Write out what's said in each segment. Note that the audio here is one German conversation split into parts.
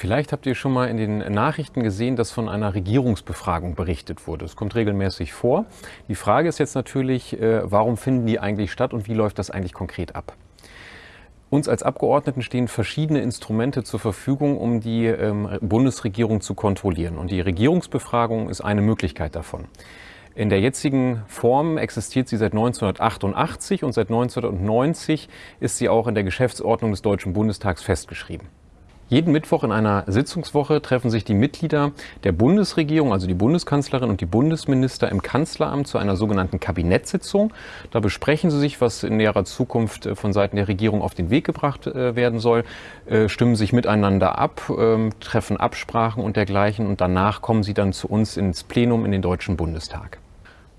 Vielleicht habt ihr schon mal in den Nachrichten gesehen, dass von einer Regierungsbefragung berichtet wurde. Es kommt regelmäßig vor. Die Frage ist jetzt natürlich, äh, warum finden die eigentlich statt und wie läuft das eigentlich konkret ab? Uns als Abgeordneten stehen verschiedene Instrumente zur Verfügung, um die ähm, Bundesregierung zu kontrollieren. Und die Regierungsbefragung ist eine Möglichkeit davon. In der jetzigen Form existiert sie seit 1988 und seit 1990 ist sie auch in der Geschäftsordnung des Deutschen Bundestags festgeschrieben. Jeden Mittwoch in einer Sitzungswoche treffen sich die Mitglieder der Bundesregierung, also die Bundeskanzlerin und die Bundesminister im Kanzleramt zu einer sogenannten Kabinettssitzung. Da besprechen sie sich, was in näherer Zukunft äh, von Seiten der Regierung auf den Weg gebracht äh, werden soll, äh, stimmen sich miteinander ab, ähm, treffen Absprachen und dergleichen und danach kommen sie dann zu uns ins Plenum in den Deutschen Bundestag.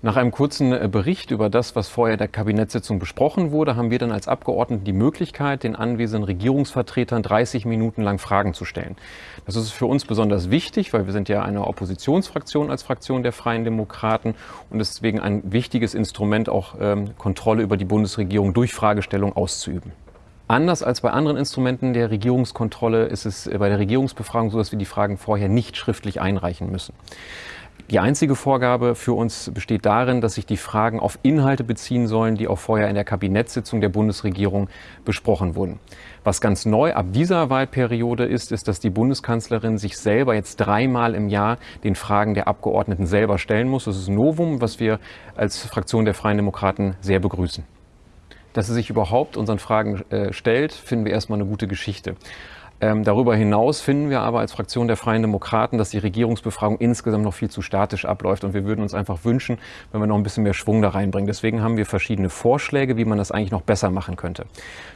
Nach einem kurzen äh, Bericht über das, was vorher der Kabinettssitzung besprochen wurde, haben wir dann als Abgeordnete die Möglichkeit, den anwesenden Regierungsvertretern 30 Minuten lang Fragen zu stellen. Das ist für uns besonders wichtig, weil wir sind ja eine Oppositionsfraktion als Fraktion der Freien Demokraten und deswegen ein wichtiges Instrument, auch ähm, Kontrolle über die Bundesregierung durch Fragestellung auszuüben. Anders als bei anderen Instrumenten der Regierungskontrolle ist es bei der Regierungsbefragung so, dass wir die Fragen vorher nicht schriftlich einreichen müssen. Die einzige Vorgabe für uns besteht darin, dass sich die Fragen auf Inhalte beziehen sollen, die auch vorher in der Kabinettssitzung der Bundesregierung besprochen wurden. Was ganz neu ab dieser Wahlperiode ist, ist, dass die Bundeskanzlerin sich selber jetzt dreimal im Jahr den Fragen der Abgeordneten selber stellen muss. Das ist ein Novum, was wir als Fraktion der Freien Demokraten sehr begrüßen. Dass sie sich überhaupt unseren Fragen äh, stellt, finden wir erstmal eine gute Geschichte. Ähm, darüber hinaus finden wir aber als Fraktion der Freien Demokraten, dass die Regierungsbefragung insgesamt noch viel zu statisch abläuft und wir würden uns einfach wünschen, wenn wir noch ein bisschen mehr Schwung da reinbringen. Deswegen haben wir verschiedene Vorschläge, wie man das eigentlich noch besser machen könnte.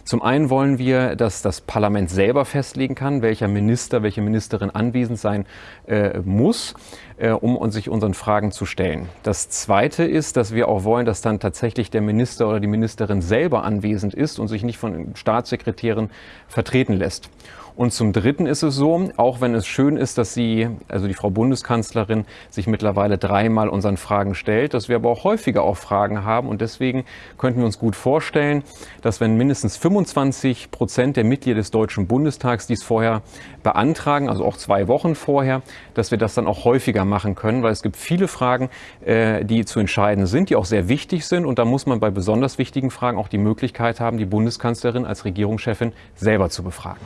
Zum einen wollen wir, dass das Parlament selber festlegen kann, welcher Minister, welche Ministerin anwesend sein äh, muss, äh, um sich unseren Fragen zu stellen. Das zweite ist, dass wir auch wollen, dass dann tatsächlich der Minister oder die Ministerin selber anwesend ist und sich nicht von Staatssekretären vertreten lässt. Und zum Dritten ist es so, auch wenn es schön ist, dass sie, also die Frau Bundeskanzlerin, sich mittlerweile dreimal unseren Fragen stellt, dass wir aber auch häufiger auch Fragen haben. Und deswegen könnten wir uns gut vorstellen, dass wenn mindestens 25 Prozent der Mitglieder des Deutschen Bundestags dies vorher beantragen, also auch zwei Wochen vorher, dass wir das dann auch häufiger machen können, weil es gibt viele Fragen, äh, die zu entscheiden sind, die auch sehr wichtig sind. Und da muss man bei besonders wichtigen Fragen auch die Möglichkeit haben, die Bundeskanzlerin als Regierungschefin selber zu befragen.